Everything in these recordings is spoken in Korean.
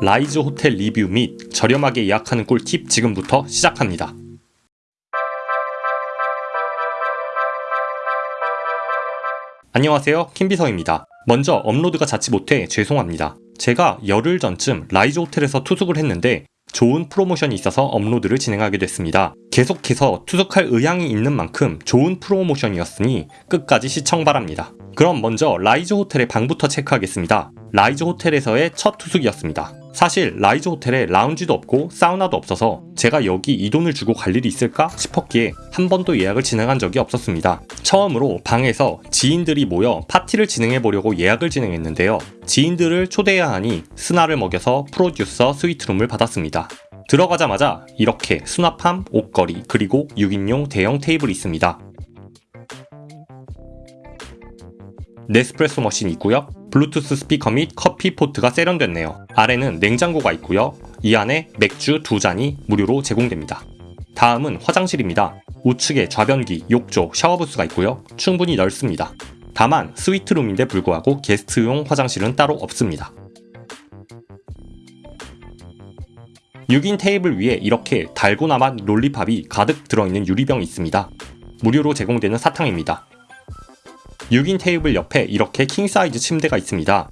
라이즈 호텔 리뷰 및 저렴하게 예약하는 꿀팁 지금부터 시작합니다. 안녕하세요 김비서입니다. 먼저 업로드가 잦지 못해 죄송합니다. 제가 열흘 전쯤 라이즈 호텔에서 투숙을 했는데 좋은 프로모션이 있어서 업로드를 진행하게 됐습니다. 계속해서 투숙할 의향이 있는 만큼 좋은 프로모션이었으니 끝까지 시청 바랍니다. 그럼 먼저 라이즈 호텔의 방부터 체크하겠습니다. 라이즈 호텔에서의 첫 투숙이었습니다. 사실 라이즈 호텔에 라운지도 없고 사우나도 없어서 제가 여기 이 돈을 주고 갈 일이 있을까 싶었기에 한 번도 예약을 진행한 적이 없었습니다. 처음으로 방에서 지인들이 모여 파티를 진행해 보려고 예약을 진행했는데요. 지인들을 초대해야 하니 SNA를 먹여서 프로듀서 스위트룸을 받았습니다. 들어가자마자 이렇게 수납함, 옷걸이, 그리고 6인용 대형 테이블이 있습니다. 네스프레소 머신이 있고요. 블루투스 스피커 및 커피 포트가 세련됐네요. 아래는 냉장고가 있고요. 이 안에 맥주 두 잔이 무료로 제공됩니다. 다음은 화장실입니다. 우측에 좌변기, 욕조, 샤워부스가 있고요. 충분히 넓습니다. 다만 스위트룸인데 불구하고 게스트용 화장실은 따로 없습니다. 6인 테이블 위에 이렇게 달고나맛 lollipop이 가득 들어있는 유리병이 있습니다. 무료로 제공되는 사탕입니다. 6인 테이블 옆에 이렇게 킹사이즈 침대가 있습니다.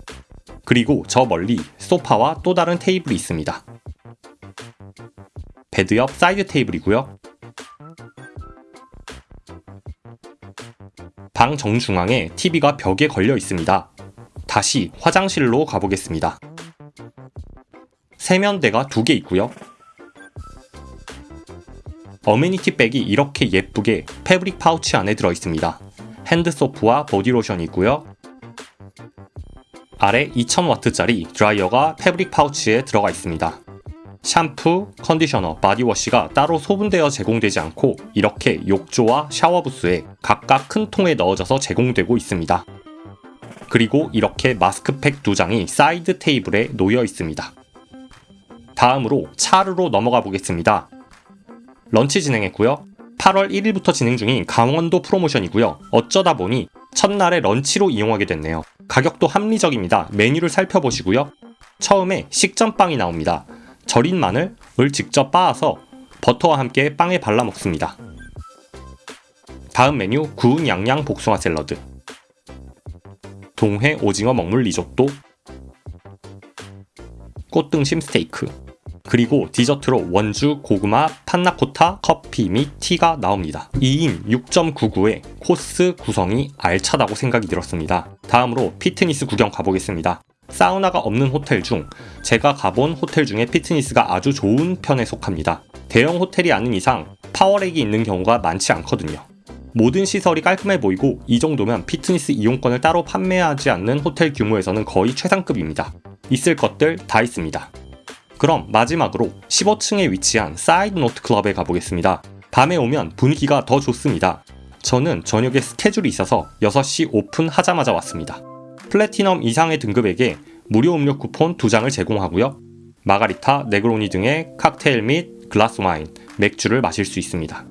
그리고 저 멀리 소파와 또 다른 테이블이 있습니다. 베드 옆 사이드 테이블이고요. 방 정중앙에 TV가 벽에 걸려 있습니다. 다시 화장실로 가보겠습니다. 세면대가 두 개 있고요. amenity bag이 이렇게 예쁘게 패브릭 파우치 안에 들어 있습니다. 핸드소프와 보디로션이 있고요. 아래 2000W짜리 드라이어가 패브릭 파우치에 들어가 있습니다. 샴푸, 컨디셔너, 바디워시가 따로 소분되어 제공되지 않고 이렇게 욕조와 샤워부스에 각각 큰 통에 넣어져서 제공되고 있습니다. 그리고 이렇게 마스크팩 두 장이 사이드 테이블에 놓여 있습니다. 다음으로 차르로 넘어가 보겠습니다. 런치 진행했고요. 8월 1일부터 진행 중인 강원도 프로모션이고요. 어쩌다 보니 첫날에 런치로 이용하게 됐네요. 가격도 합리적입니다. 메뉴를 살펴보시고요. 처음에 식전빵이 나옵니다. 절인 마늘을 직접 빻아서 버터와 함께 빵에 발라 먹습니다. 다음 메뉴 구운 양양 복숭아 샐러드 동해 오징어 먹물 리조또 꽃등심 스테이크 그리고 디저트로 원주, 고구마, 판나코타, 커피 및 티가 나옵니다. 2인 6.99에 코스 구성이 알차다고 생각이 들었습니다. 다음으로 피트니스 구경 가보겠습니다. 사우나가 없는 호텔 중 제가 가본 호텔 중에 피트니스가 아주 좋은 편에 속합니다. 대형 호텔이 아닌 이상 power rack이 있는 경우가 많지 않거든요. 모든 시설이 깔끔해 보이고 이 정도면 피트니스 이용권을 따로 판매하지 않는 호텔 규모에서는 거의 최상급입니다. 있을 것들 다 있습니다. 그럼 마지막으로 15층에 위치한 사이드 노트 클럽에 가보겠습니다. 밤에 오면 분위기가 더 좋습니다. 저는 저녁에 스케줄이 있어서 6시 오픈하자마자 왔습니다. 플래티넘 이상의 등급에게 무료 음료 쿠폰 2장을 제공하고요. 마가리타, 네그로니 등의 칵테일 및 글라스 와인, 맥주를 마실 수 있습니다.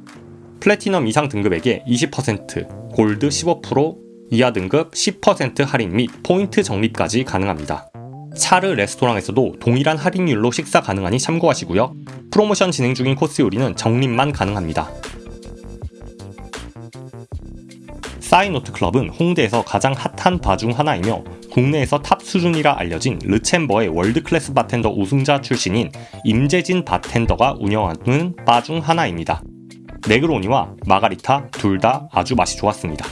플래티넘 이상 등급에게 20%, 골드 15%, 이하 등급 10% 할인 및 포인트 적립까지 가능합니다. 차르 레스토랑에서도 동일한 할인율로 식사 가능하니 참고하시고요. 프로모션 진행 중인 코스 요리는 적립만 가능합니다. 사이드노트 클럽은 홍대에서 가장 핫한 바 중 하나이며 국내에서 탑 수준이라 알려진 르챔버의 월드클래스 바텐더 우승자 출신인 임재진 바텐더가 운영하는 바 중 하나입니다. 네그로니와 마가리타 둘 다 아주 맛이 좋았습니다.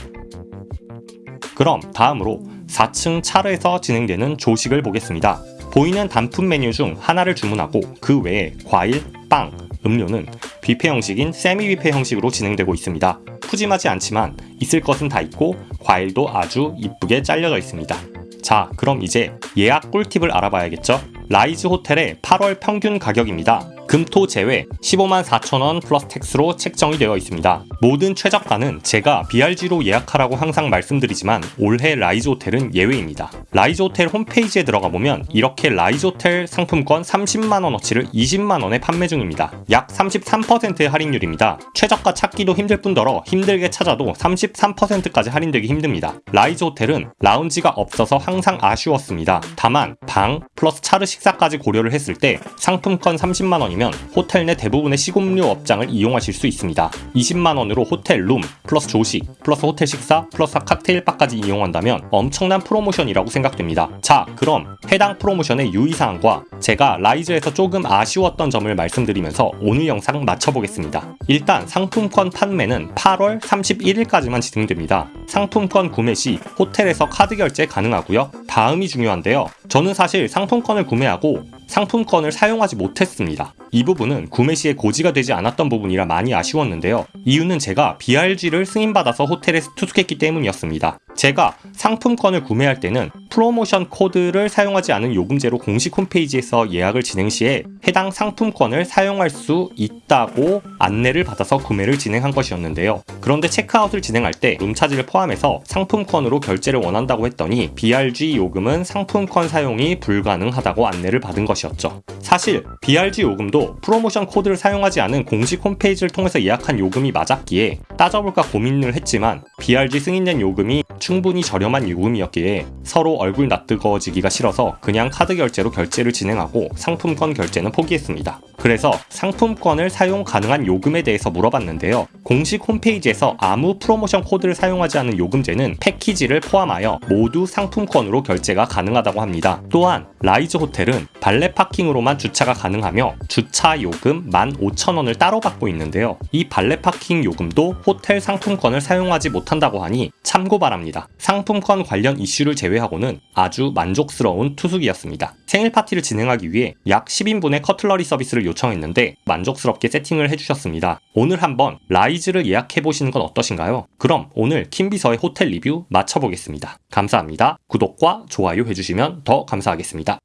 그럼 다음으로 4층 차르에서 진행되는 조식을 보겠습니다. 보이는 단품 메뉴 중 하나를 주문하고 그 외에 과일, 빵, 음료는 뷔페 형식인 세미 뷔페 형식으로 진행되고 있습니다. 푸짐하지 않지만 있을 것은 다 있고 과일도 아주 이쁘게 잘려져 있습니다. 자 그럼 이제 예약 꿀팁을 알아봐야겠죠? 라이즈 호텔의 8월 평균 가격입니다. 금토 제외 15만 4천원 플러스 tax로 책정이 되어 있습니다. 모든 최저가는 제가 BRG로 예약하라고 항상 말씀드리지만 올해 라이즈 호텔은 예외입니다. 라이즈 호텔 홈페이지에 들어가 보면 이렇게 라이즈 호텔 상품권 30만원어치를 20만원에 판매 중입니다. 약 33%의 할인율입니다. 최저가 찾기도 힘들 뿐더러 힘들게 찾아도 33%까지 할인되기 힘듭니다. 라이즈 호텔은 라운지가 없어서 항상 아쉬웠습니다. 다만 방, 플러스 차르 식사까지 고려를 했을 때 상품권 30만 원이면 호텔 내 대부분의 식음료 업장을 이용하실 수 있습니다. 20만 원으로 호텔 룸 플러스 조식 플러스 호텔 식사 플러스 칵테일바까지 이용한다면 엄청난 프로모션이라고 생각됩니다. 자, 그럼 해당 프로모션의 유의사항과 제가 라이즈에서 조금 아쉬웠던 점을 말씀드리면서 오늘 영상 마쳐보겠습니다. 일단 상품권 판매는 8월 31일까지만 진행됩니다. 상품권 구매 시 호텔에서 카드 결제 가능하고요. 다음이 중요한데요. 저는 사실 상품권을 구매하고 상품권을 사용하지 못했습니다. 이 부분은 구매 시에 고지가 되지 않았던 부분이라 많이 아쉬웠는데요. 이유는 제가 BRG를 승인받아서 호텔에 투숙했기 때문이었습니다. 제가 상품권을 구매할 때는 프로모션 코드를 사용하지 않은 요금제로 공식 홈페이지에서 예약을 진행 시에 해당 상품권을 사용할 수 있다고 안내를 받아서 구매를 진행한 것이었는데요. 그런데 체크아웃을 진행할 때 룸차지를 포함해서 상품권으로 결제를 원한다고 했더니 BRG 요금은 상품권 사용이 불가능하다고 안내를 받은 것이었죠. 사실 BRG 요금도 프로모션 코드를 사용하지 않은 공식 홈페이지를 통해서 예약한 요금이 맞았기에 따져볼까 고민을 했지만 BRG 승인된 요금이 충분히 저렴한 요금이었기에 서로 얼굴 낯뜨거워지기가 싫어서 그냥 카드 결제로 결제를 진행하고 상품권 결제는 포기했습니다. 그래서 상품권을 사용 가능한 요금에 대해서 물어봤는데요. 공식 홈페이지에서 아무 프로모션 코드를 사용하지 않은 요금제는 패키지를 포함하여 모두 상품권으로 결제가 가능하다고 합니다. 또한 라이즈 호텔은 발레 파킹으로만 주차가 가능하며 주차 요금 15,000원을 따로 받고 있는데요. 이 발레 파킹 요금도 호텔 상품권을 사용하지 못한다고 하니 참고 바랍니다. 상품권 관련 이슈를 제외하고는 아주 만족스러운 투숙이었습니다. 생일 파티를 진행하기 위해 약 10인분의 cutlery 서비스를 요청했는데 만족스럽게 세팅을 해주셨습니다. 오늘 한번 라이즈를 예약해보시는 건 어떠신가요? 그럼 오늘 킴비서의 호텔 리뷰 마쳐보겠습니다. 감사합니다. 구독과 좋아요 해주시면 더 감사하겠습니다.